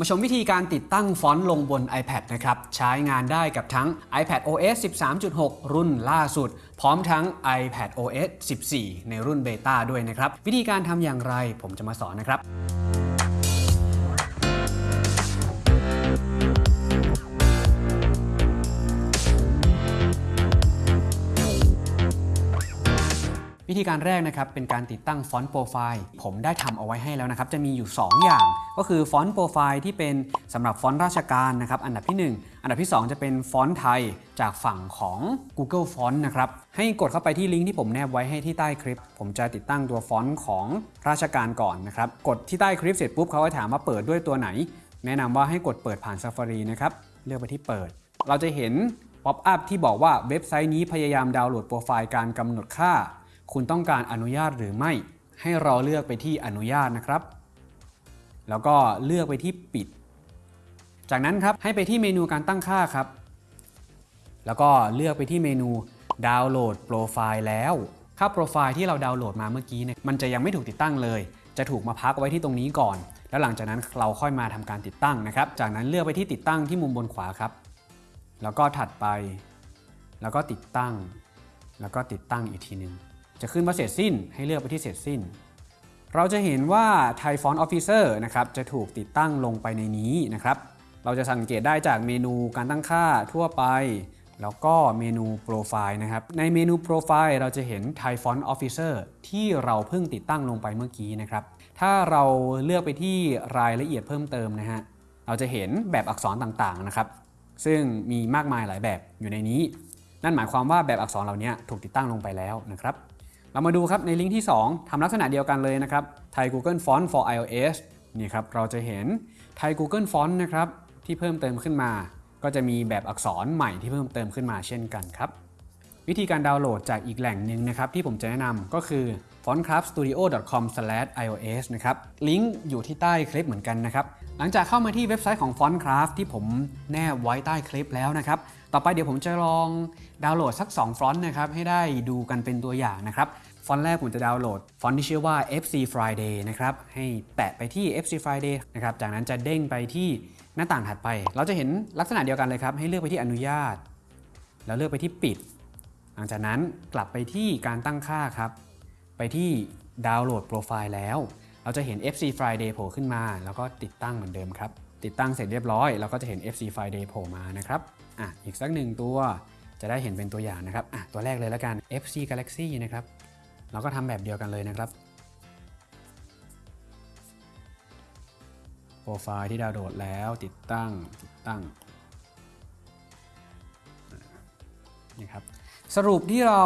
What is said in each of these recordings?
มาชมวิธีการติดตั้งฟอนต์ลงบน iPad นะครับ ใช้งานได้กับทั้ง iPad OS 13.6 รุ่นล่าสุด พร้อมทั้ง iPad OS 14 ในรุ่นเบต้าด้วยนะครับ วิธีการทำอย่างไรผมจะมาสอนนะครับ วิธีการแรกนะครับเป็นการติดตั้งฟอนต์โปรไฟล์ผมได้ทำเอาไว้ให้แล้วนะครับจะมีอยู่ 2 อย่าง ก็คือฟอนต์โปรไฟล์ที่เป็นสำหรับฟอนต์ราชการนะครับอันดับที่ 1 อันดับที่ 2 จะเป็นฟอนต์ไทยจากฝั่งของ Google Font นะครับให้กดเข้าไปที่ลิงก์ที่ผมแนบไว้ให้ที่ใต้คลิป ผมจะติดตั้งตัวฟอนต์ของราชการก่อนนะครับกดที่ใต้คลิปเสร็จปุ๊บเขาก็ถามว่าเปิดด้วยตัวไหน แนะนำว่าให้กดเปิดผ่าน Safari นะครับเลือกไปที่เปิด เราจะเห็น pop-up ที่บอกว่าเว็บไซต์นี้พยายามดาวน์โหลดโปรไฟล์การกำหนดค่า คุณต้องการอนุญาตหรือไม่ ให้เราเลือกไปที่อนุญาตนะครับ แล้วก็เลือกไปที่ปิด จากนั้นครับให้ไปที่เมนูการตั้งค่าครับ แล้วก็เลือกไปที่เมนูดาวน์โหลดโปรไฟล์แล้วค่าโปรไฟล์ที่เราดาวน์โหลดมาเมื่อกี้เนี่ยมันจะยังไม่ถูกติดตั้งเลย จะถูกมาพักไว้ที่ตรงนี้ก่อน แล้วหลังจากนั้นเราค่อยมาทำการติดตั้งนะครับ จากนั้นเลือกไปที่ติดตั้งที่มุมบนขวาครับ แล้วก็ถัดไป แล้วก็ติดตั้ง แล้วก็ติดตั้งอีกทีหนึ่ง จะขึ้นว่าเสร็จสิ้นให้เลือกไปที่เสร็จสิ้น เราจะเห็นว่า Thai Font Officer นะครับจะถูกติดตั้งลงไปในนี้นะครับเราจะสังเกตได้จากเมนูการตั้งค่าทั่วไป แล้วก็เมนูโปรไฟล์นะครับในเมนูโปรไฟล์เราจะเห็น Thai Font Officer ที่เราเพิ่งติดตั้งลงไปเมื่อกี้นะครับถ้าเราเลือกไปที่รายละเอียดเพิ่มเติมนะฮะเราจะเห็นแบบอักษรต่างๆนะครับซึ่งมีมากมายหลายแบบอยู่ในนี้ นั่นหมายความว่าแบบอักษรเหล่านี้ถูกติดตั้งลงไปแล้วนะครับ เรามาดูครับในลิงก์ที่ 2ทำลักษณะเดียวกันเลยนะครับ Thai Google Font for iOS นี่ครับเราจะเห็น Thai Google Font นะครับที่เพิ่มเติมขึ้นมา ก็จะมีแบบอักษรใหม่ที่เพิ่มเติมขึ้นมาเช่นกันครับวิธีการดาวน์โหลดจากอีกแหล่งหนึ่งนะครับที่ผมจะแนะนำก็คือ fontcraftstudio.com/ios นะครับลิงก์อยู่ที่ใต้คลิปเหมือนกันนะครับหลังจากเข้ามาที่เว็บไซต์ของ Fontcraft ที่ผมแนบไว้ใต้คลิปแล้วนะครับ ต่อไปเดี๋ยวผมจะลองดาวน์โหลดสัก 2 ฟอนต์นะครับให้ได้ดูกันเป็นตัวอย่างนะครับฟอนต์แรกผมจะดาวน์โหลด ฟอนต์ที่ชื่อว่า FC Friday นะครับให้แตะไปที่ FC Friday นะครับจากนั้นจะเด้งไปที่หน้าต่างถัดไป เราจะเห็นลักษณะเดียวกันเลยครับ ให้เลือกไปที่อนุญาต แล้วเลือกไปที่ปิด หลังจากนั้นกลับไปที่การตั้งค่าครับ ไปที่ดาวน์โหลดโปรไฟล์แล้ว เราจะเห็น FC Friday โผล่ขึ้นมา แล้วก็ติดตั้งเหมือนเดิมครับติดตั้งเสร็จเรียบร้อย เราก็จะเห็น FC Friday โผล่มานะครับอะอีกสักหนึ่งตัวจะได้เห็นเป็นตัวอย่างนะครับอะตัวแรกเลยแล้วกัน FC Galaxy นะครับ เราก็ทำแบบเดียวกันเลยนะครับโปรไฟล์ที่ดาวน์โหลดแล้วติดตั้งติดตั้งนี่ครับสรุปที่เรา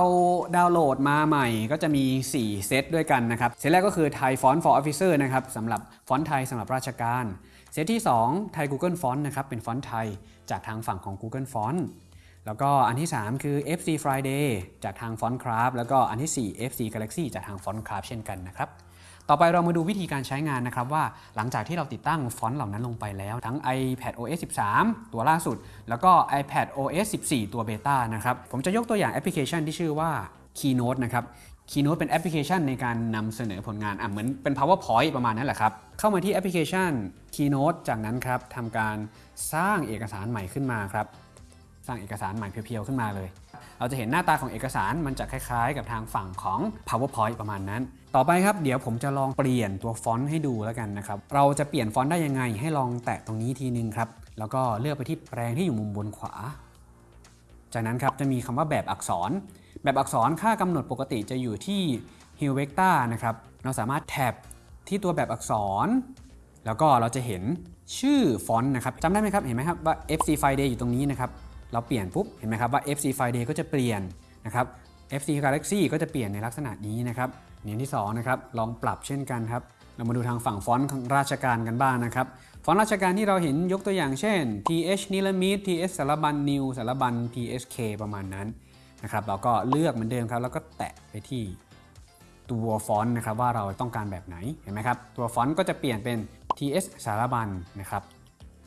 ดาวน์โหลดมาใหม่ก็จะมี 4 เซตด้วยกันนะครับ เซตแรกก็คือ Thai Font for Officer นะครับสำหรับฟอนต์ไทยสำหรับราชการ เซตที่2 Thai Google Font นะครับเป็นฟอนต์ไทยจากทางฝั่งของ Google Font แล้วก็อันที่ 3 คือ FC Friday จากทาง Fontcraft แล้วก็อันที่ 4 FC Galaxy จากทาง Fontcraft เช่นกันนะครับต่อไปเรามาดูวิธีการใช้งานนะครับว่าหลังจากที่เราติดตั้งฟอนต์เหล่านั้นลงไปแล้ว ทั้ง iPad OS 13 ตัวล่าสุด แล้วก็ iPad OS 14 ตัว beta นะครับผมจะยกตัวอย่างแอปพลิเคชันที่ชื่อว่า Keynote นะครับ Keynote เป็นแอปพลิเคชันในการนำเสนอผลงานอะเหมือนเป็น PowerPoint ประมาณนั้นแหละครับ เข้ามาที่แอปพลิเคชัน Keynote จากนั้นครับทำการสร้างเอกสารใหม่ขึ้นมาครับ สร้างเอกสารใหม่เพียวๆขึ้นมาเลย เราจะเห็นหน้าตาของเอกสารมันจะคล้ายๆ กับทางฝั่งของ PowerPoint ประมาณนั้น ต่อไปครับเดี๋ยวผมจะลองเปลี่ยนตัวฟอนต์ให้ดูแล้วกันนะครับ เราจะเปลี่ยนฟอนต์ได้ยังไง ให้ลองแตะตรงนี้ทีนึงครับ แล้วก็เลือกไปที่แปลงที่อยู่มุมบนขวา จากนั้นครับจะมีคำว่าแบบอักษร แบบอักษรค่ากำหนดปกติจะอยู่ที่ Hue Vector นะครับ เราสามารถแท็บที่ตัวแบบอักษร แล้วก็เราจะเห็นชื่อฟอนต์นะครับจำได้ไหมครับ เห็นไหมครับว่า FC Friday อยู่ตรงนี้นะครับ เราเปลี่ยนปุ๊บ เห็นไหมครับว่า FC Friday ก็จะเปลี่ยนนะครับ FC Galaxy ก็จะเปลี่ยนในลักษณะนี้นะครับอย่างที่2นะครับ ลองปรับเช่นกันครับ เรามาดูทางฝั่งฟอนต์ของราชการกันบ้างนะครับ ฟอนต์ราชการที่เราเห็นยกตัวอย่างเช่น TH Niramit TH Sarabun New Sarabun PSK ประมาณนั้น นะครับเราก็เลือกเหมือนเดิมครับ แล้วก็แตะไปที่ตัวฟอนต์นะครับว่าเราต้องการแบบไหนเห็นไหมครับตัวฟอนต์ก็จะเปลี่ยนเป็น TS สารบัญนะครับ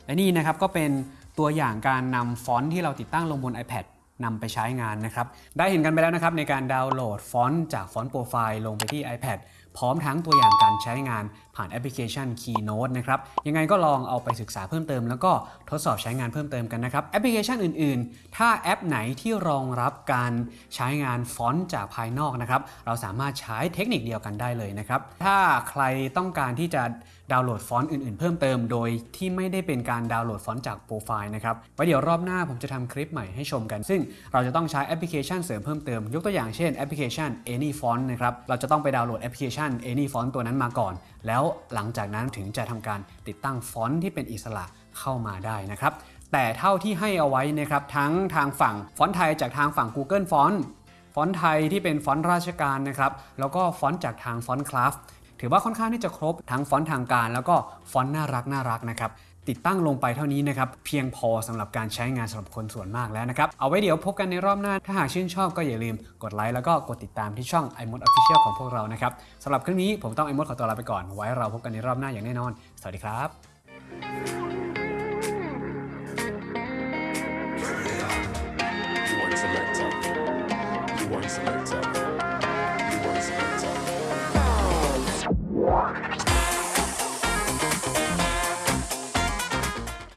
และนี่นะครับก็เป็นตัวอย่างการนำฟอนต์ที่เราติดตั้งลงบน iPad นำไปใช้งานนะครับ ได้เห็นกันไปแล้วนะครับในการดาวน์โหลดฟอนต์จากฟอนต์โปรไฟล์ลงไปที่ iPad พร้อมทั้งตัวอย่างการใช้งานผ่านแอปพลิเคชัน Keynote นะครับ ยังไงก็ลองเอาไปศึกษาเพิ่มเติม แล้วก็ทดสอบใช้งานเพิ่มเติมกันนะครับ แอปพลิเคชันอื่นๆ ถ้าแอปไหนที่รองรับการใช้งานฟอนต์จากภายนอกนะครับ เราสามารถใช้เทคนิคเดียวกันได้เลยนะครับ ถ้าใครต้องการที่จะดาวน์โหลดฟอนต์อื่นๆ เพิ่มเติม โดยที่ไม่ได้เป็นการดาวน์โหลดฟอนต์จากโปรไฟล์นะครับไว้เดี๋ยวรอบหน้าผมจะทำคลิปใหม่ให้ชมกัน ซึ่งเราจะต้องใช้แอปพลิเคชันเสริมเพิ่มเติม ยกตัวอย่างเช่นแอปพลิเคชัน Any Font นะครับเราจะต้องไปดาวน์โหลดแอปพลิเคชัน Any Font ตัวนั้นมาก่อน แล้วหลังจากนั้นถึงจะทำการติดตั้งฟอนต์ที่เป็นอิสระเข้ามาได้นะครับแต่เท่าที่ให้เอาไว้นะครับทั้งทางฝั่งฟอนต์ไทยจากทางฝั่ง Google Font ฟอนต์ไทยที่เป็นฟอนต์ราชการนะครับแล้วก็ฟอนต์จากทาง Fontcraft ถือว่าค่อนข้างที่จะครบทั้งฟอนต์ทางการ แล้วก็ฟอนต์น่ารักน่ารักนะครับ ติดตั้งลงไปเท่านี้นะครับ เพียงพอสำหรับการใช้งานสำหรับคนส่วนมากแล้วนะครับ เอาไว้เดี๋ยวพบกันในรอบหน้า ถ้าหากชื่นชอบก็อย่าลืมกดไลค์แล้วก็กดติดตามที่ช่อง iMod Official ของพวกเรานะครับสำหรับคลิปนี้ผมต้อง iMod ขอตัวลาไปก่อนไว้เราพบกันในรอบหน้าอย่างแน่นอน สวัสดีครับ